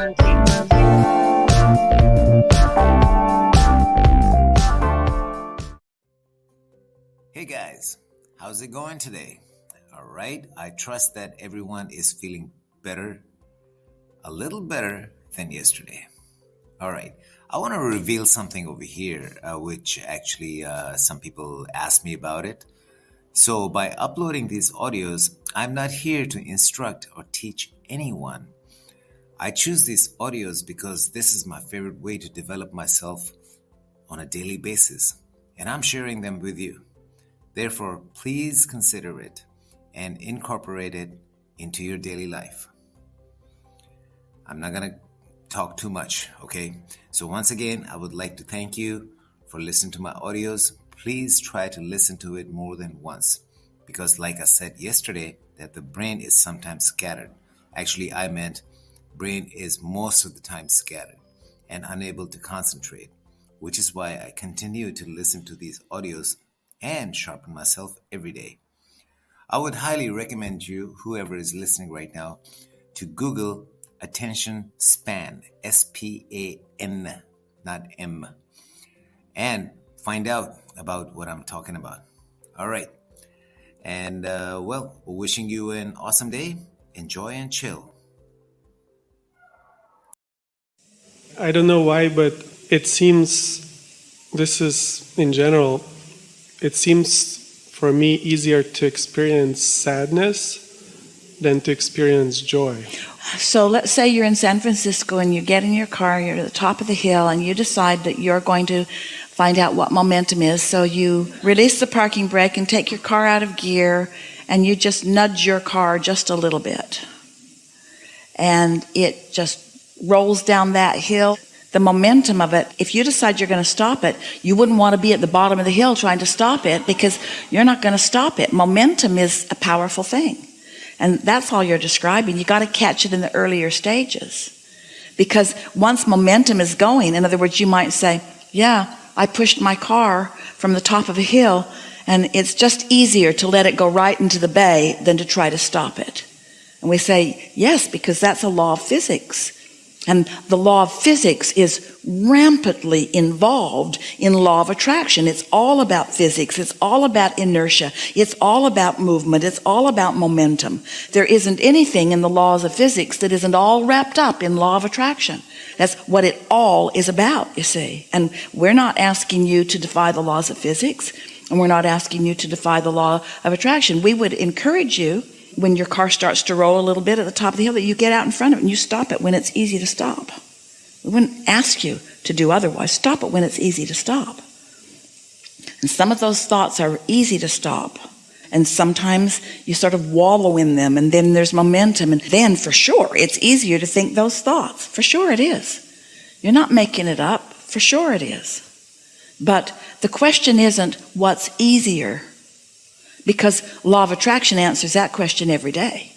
Hey guys, how's it going today? All right, I trust that everyone is feeling better, a little better than yesterday. All right, I want to reveal something over here, uh, which actually uh, some people asked me about it. So, by uploading these audios, I'm not here to instruct or teach anyone. I choose these audios because this is my favorite way to develop myself on a daily basis, and I'm sharing them with you. Therefore, please consider it and incorporate it into your daily life. I'm not going to talk too much, okay? So, once again, I would like to thank you for listening to my audios please try to listen to it more than once because like i said yesterday that the brain is sometimes scattered actually i meant brain is most of the time scattered and unable to concentrate which is why i continue to listen to these audios and sharpen myself every day i would highly recommend you whoever is listening right now to google attention span s-p-a-n not m and find out about what I'm talking about. All right. And uh, well, wishing you an awesome day. Enjoy and chill. I don't know why, but it seems this is in general, it seems for me easier to experience sadness than to experience joy. So let's say you're in San Francisco and you get in your car, you're at the top of the hill, and you decide that you're going to find out what momentum is. So you release the parking brake and take your car out of gear and you just nudge your car just a little bit. And it just rolls down that hill. The momentum of it, if you decide you're going to stop it, you wouldn't want to be at the bottom of the hill trying to stop it because you're not going to stop it. Momentum is a powerful thing. And that's all you're describing. You got to catch it in the earlier stages. Because once momentum is going, in other words, you might say, yeah, I pushed my car from the top of a hill and it's just easier to let it go right into the bay than to try to stop it. And we say, yes, because that's a law of physics. And the law of physics is rampantly involved in law of attraction. It's all about physics. It's all about inertia. It's all about movement. It's all about momentum. There isn't anything in the laws of physics that isn't all wrapped up in law of attraction. That's what it all is about, you see. And we're not asking you to defy the laws of physics, and we're not asking you to defy the law of attraction. We would encourage you when your car starts to roll a little bit at the top of the hill that you get out in front of it and you stop it when it's easy to stop. We wouldn't ask you to do otherwise. Stop it when it's easy to stop. And some of those thoughts are easy to stop. And sometimes you sort of wallow in them and then there's momentum. And then for sure it's easier to think those thoughts. For sure it is. You're not making it up. For sure it is. But the question isn't what's easier because law of attraction answers that question every day.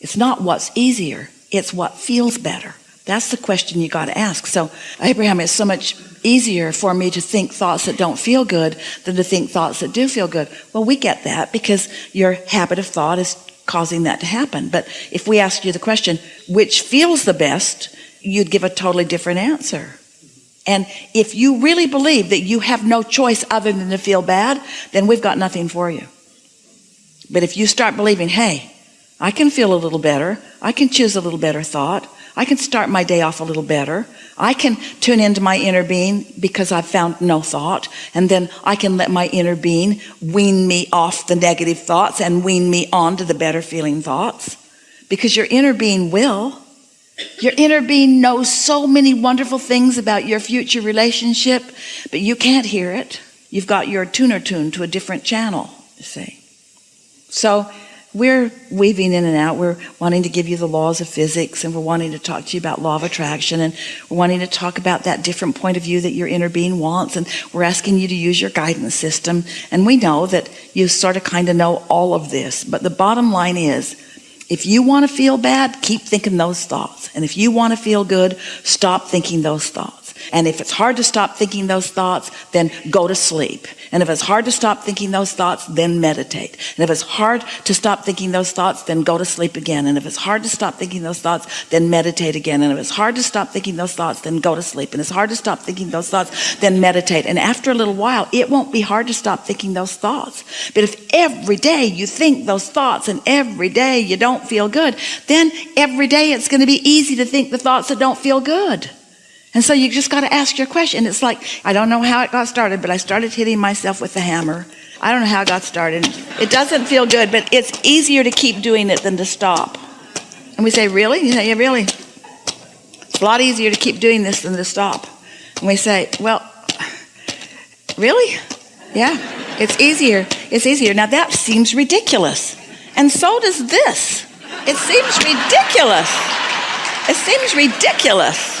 It's not what's easier it's what feels better. That's the question you got to ask. So Abraham it's so much easier for me to think thoughts that don't feel good than to think thoughts that do feel good. Well we get that because your habit of thought is causing that to happen. But if we ask you the question which feels the best you'd give a totally different answer and if you really believe that you have no choice other than to feel bad then we've got nothing for you. But if you start believing hey I can feel a little better I can choose a little better thought I can start my day off a little better I can tune into my inner being because I've found no thought and then I can let my inner being wean me off the negative thoughts and wean me on to the better feeling thoughts. Because your inner being will your inner being knows so many wonderful things about your future relationship but you can't hear it. You've got your tuner tuned to a different channel you see. So we're weaving in and out. We're wanting to give you the laws of physics and we're wanting to talk to you about law of attraction and we're wanting to talk about that different point of view that your inner being wants and we're asking you to use your guidance system. And we know that you sort of kind of know all of this but the bottom line is if you want to feel bad keep thinking those thoughts. And if you want to feel good stop thinking those thoughts And if it's hard to stop thinking those thoughts, then go to sleep. And if it's hard to stop thinking those thoughts, then meditate. And if it's hard to stop thinking those thoughts, then go to sleep again. And if it's hard to stop thinking those thoughts, then meditate again. And if it's hard to stop thinking those thoughts, then go to sleep. And it's hard to stop thinking those thoughts, then meditate. And after a little while, it won't be hard to stop thinking those thoughts. But if every day you think those thoughts and every day you don't feel good, then every day it's going to be easy to think the thoughts that don't feel good. And so you just got to ask your question. It's like, I don't know how it got started, but I started hitting myself with the hammer. I don't know how it got started. It doesn't feel good, but it's easier to keep doing it than to stop. And we say, Really? You say, Yeah, really. It's a lot easier to keep doing this than to stop. And we say, Well, really? Yeah, it's easier. It's easier. Now that seems ridiculous. And so does this. It seems ridiculous. It seems ridiculous.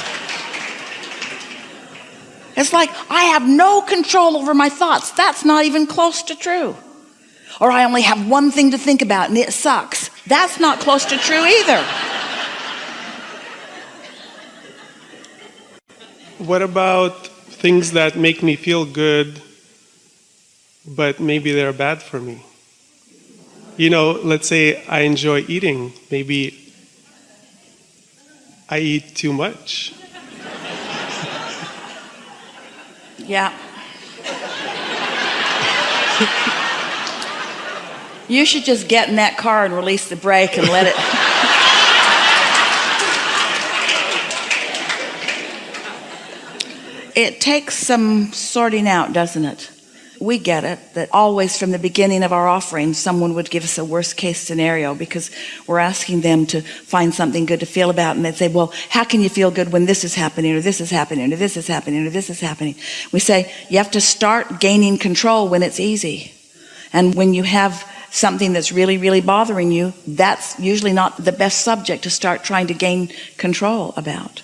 It's like I have no control over my thoughts. That's not even close to true. Or I only have one thing to think about and it sucks. That's not close to true either. What about things that make me feel good, but maybe they're bad for me? You know, let's say I enjoy eating. Maybe I eat too much. Yeah. you should just get in that car and release the brake and let it. it takes some sorting out, doesn't it? We get it that always from the beginning of our offering, someone would give us a worst case scenario because we're asking them to find something good to feel about. And they'd say, Well, how can you feel good when this is happening, or this is happening, or this is happening, or this is happening? We say, You have to start gaining control when it's easy. And when you have something that's really, really bothering you, that's usually not the best subject to start trying to gain control about.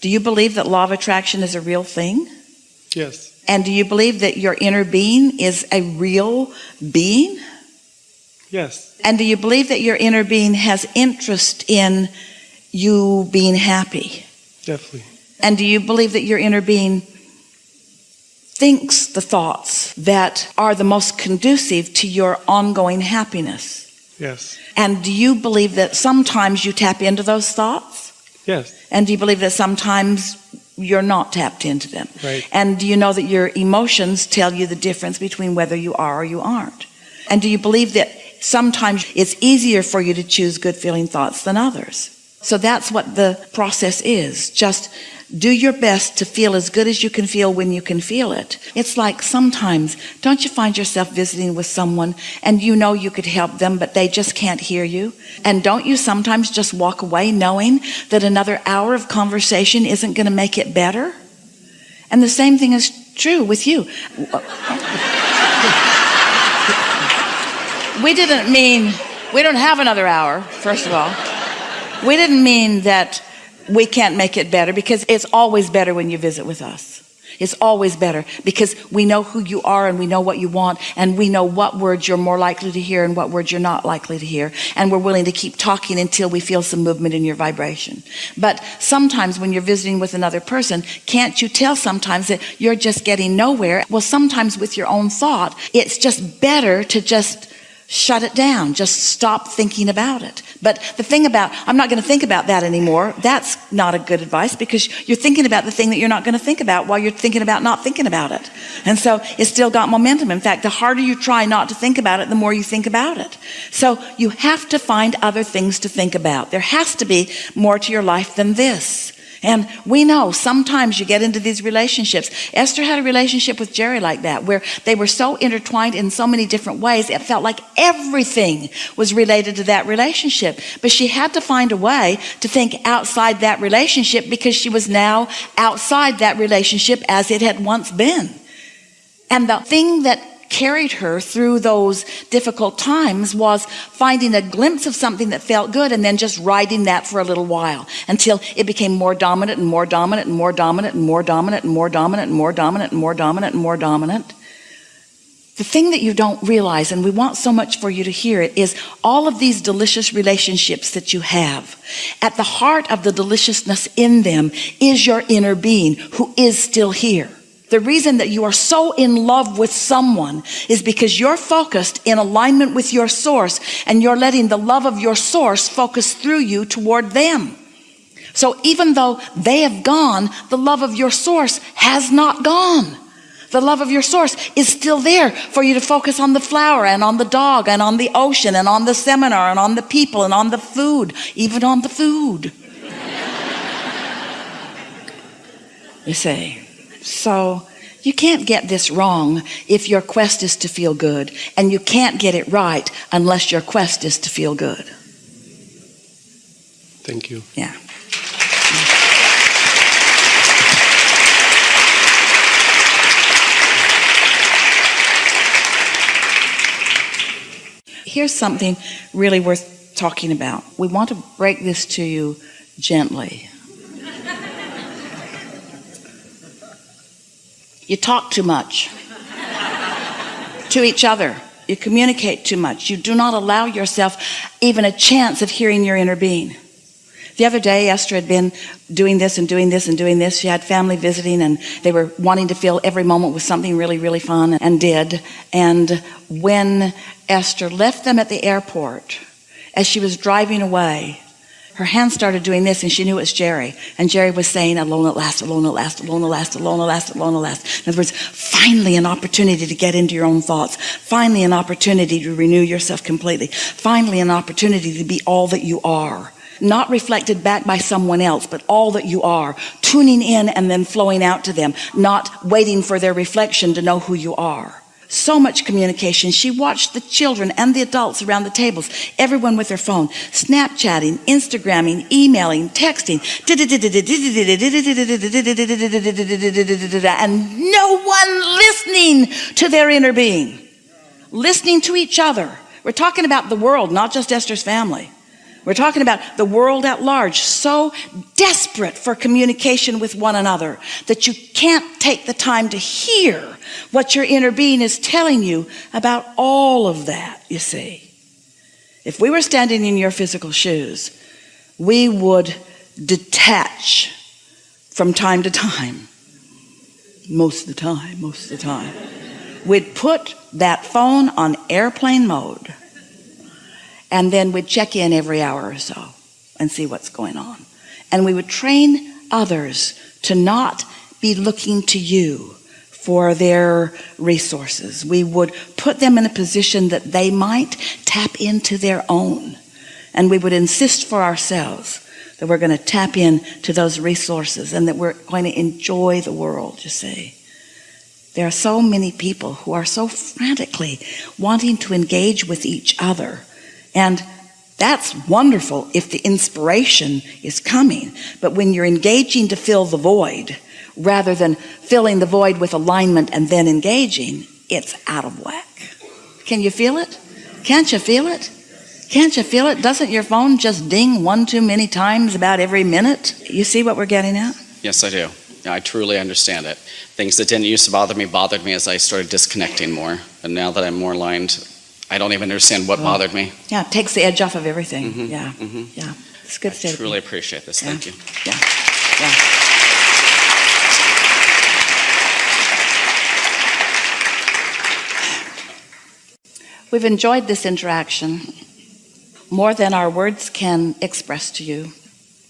Do you believe that law of attraction is a real thing? Yes. And do you believe that your inner being is a real being? Yes. And do you believe that your inner being has interest in you being happy? Definitely. And do you believe that your inner being thinks the thoughts that are the most conducive to your ongoing happiness? Yes. And do you believe that sometimes you tap into those thoughts? Yes. And do you believe that sometimes you're not tapped into them? Right. And do you know that your emotions tell you the difference between whether you are or you aren't? And do you believe that sometimes it's easier for you to choose good feeling thoughts than others? So that's what the process is. Just do your best to feel as good as you can feel when you can feel it. It's like sometimes, don't you find yourself visiting with someone and you know you could help them, but they just can't hear you? And don't you sometimes just walk away knowing that another hour of conversation isn't going to make it better? And the same thing is true with you. We didn't mean, we don't have another hour, first of all. We didn't mean that we can't make it better because it's always better when you visit with us. It's always better because we know who you are and we know what you want and we know what words you're more likely to hear and what words you're not likely to hear. And we're willing to keep talking until we feel some movement in your vibration. But sometimes when you're visiting with another person, can't you tell sometimes that you're just getting nowhere? Well, sometimes with your own thought, it's just better to just shut it down. Just stop thinking about it. But the thing about, I'm not going to think about that anymore, that's not a good advice because you're thinking about the thing that you're not going to think about while you're thinking about not thinking about it. And so it's still got momentum. In fact, the harder you try not to think about it, the more you think about it. So you have to find other things to think about. There has to be more to your life than this. And we know sometimes you get into these relationships. Esther had a relationship with Jerry like that, where they were so intertwined in so many different ways. It felt like everything was related to that relationship. But she had to find a way to think outside that relationship because she was now outside that relationship as it had once been. And the thing that carried her through those difficult times was finding a glimpse of something that felt good and then just riding that for a little while until it became more dominant and more dominant and more dominant and more dominant and more dominant and more dominant and more dominant and more dominant. The thing that you don't realize, and we want so much for you to hear it, is all of these delicious relationships that you have. At the heart of the deliciousness in them is your inner being who is still here. The reason that you are so in love with someone is because you're focused in alignment with your source and you're letting the love of your source focus through you toward them. So even though they have gone, the love of your source has not gone. The love of your source is still there for you to focus on the flower and on the dog and on the ocean and on the seminar and on the people and on the food, even on the food. you see. So you can't get this wrong if your quest is to feel good, and you can't get it right unless your quest is to feel good. Thank you. Yeah. Here's something really worth talking about. We want to break this to you gently. You talk too much to each other. You communicate too much. You do not allow yourself even a chance of hearing your inner being. The other day, Esther had been doing this and doing this and doing this. She had family visiting and they were wanting to fill every moment with something really, really fun and did. And when Esther left them at the airport, as she was driving away, her hand started doing this and she knew it was Jerry. And Jerry was saying, alone at last, alone at last, alone at last, alone at last, alone at last. In other words, finally an opportunity to get into your own thoughts. Finally an opportunity to renew yourself completely. Finally an opportunity to be all that you are. Not reflected back by someone else, but all that you are. Tuning in and then flowing out to them. Not waiting for their reflection to know who you are so much communication. She watched the children and the adults around the tables, everyone with their phone, Snapchatting, Instagramming, emailing, texting, and no one listening to their inner being, listening to each other. We're talking about the world, not just Esther's family. We're talking about the world at large, so desperate for communication with one another that you can't take the time to hear what your inner being is telling you about all of that, you see. If we were standing in your physical shoes, we would detach from time to time. Most of the time, most of the time. We'd put that phone on airplane mode and then we'd check in every hour or so and see what's going on. And we would train others to not be looking to you for their resources. We would put them in a position that they might tap into their own. And we would insist for ourselves that we're going to tap into those resources and that we're going to enjoy the world, you see. There are so many people who are so frantically wanting to engage with each other and that's wonderful if the inspiration is coming. But when you're engaging to fill the void, rather than filling the void with alignment and then engaging, it's out of whack. Can you feel it? Can't you feel it? Can't you feel it? Doesn't your phone just ding one too many times about every minute? You see what we're getting at? Yes, I do. I truly understand it. Things that didn't used to bother me bothered me as I started disconnecting more. And now that I'm more aligned, I don't even understand what bothered me. Yeah, it takes the edge off of everything. Mhm, Yeah, mhm. yeah. It's good I truly appreciate this. Thank you. Yeah, yeah. We've enjoyed this interaction more than our words can express to you.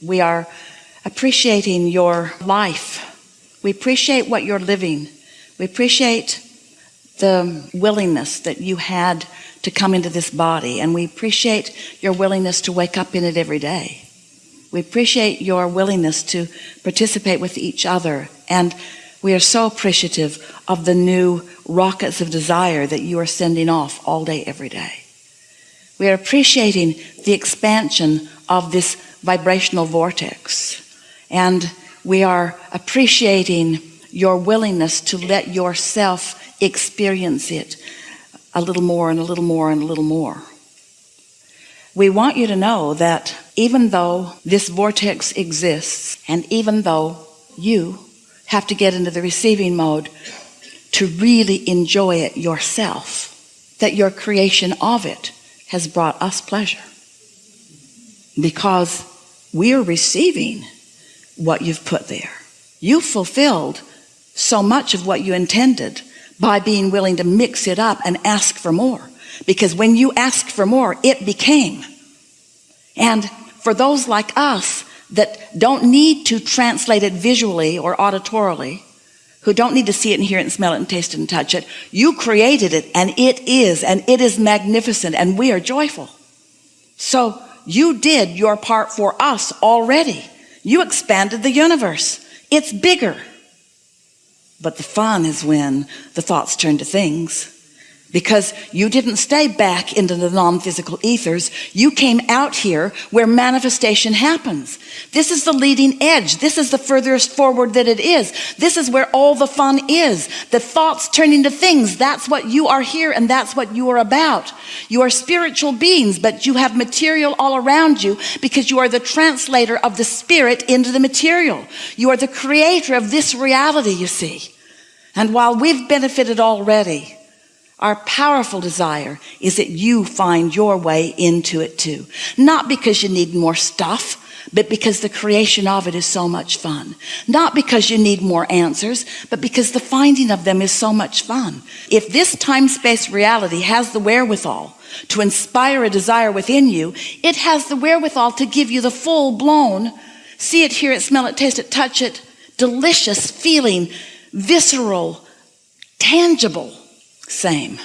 We are appreciating your life. We appreciate what you're living. We appreciate the willingness that you had to come into this body, and we appreciate your willingness to wake up in it every day. We appreciate your willingness to participate with each other, and we are so appreciative of the new rockets of desire that you are sending off all day, every day. We are appreciating the expansion of this vibrational vortex, and we are appreciating your willingness to let yourself experience it a little more and a little more and a little more. We want you to know that even though this vortex exists, and even though you have to get into the receiving mode to really enjoy it yourself, that your creation of it has brought us pleasure. Because we're receiving what you've put there. You fulfilled so much of what you intended by being willing to mix it up and ask for more. Because when you asked for more, it became. And for those like us that don't need to translate it visually or auditorily, who don't need to see it and hear it and smell it and taste it and touch it, you created it and it is, and it is magnificent and we are joyful. So you did your part for us already. You expanded the universe. It's bigger. But the fun is when the thoughts turn to things because you didn't stay back into the non-physical ethers. You came out here where manifestation happens. This is the leading edge. This is the furthest forward that it is. This is where all the fun is. The thoughts turn into things. That's what you are here and that's what you are about. You are spiritual beings but you have material all around you because you are the translator of the spirit into the material. You are the creator of this reality you see. And while we've benefited already our powerful desire is that you find your way into it too. Not because you need more stuff, but because the creation of it is so much fun. Not because you need more answers, but because the finding of them is so much fun. If this time-space reality has the wherewithal to inspire a desire within you, it has the wherewithal to give you the full-blown, see it, hear it, smell it, taste it, touch it, delicious feeling, visceral, tangible same.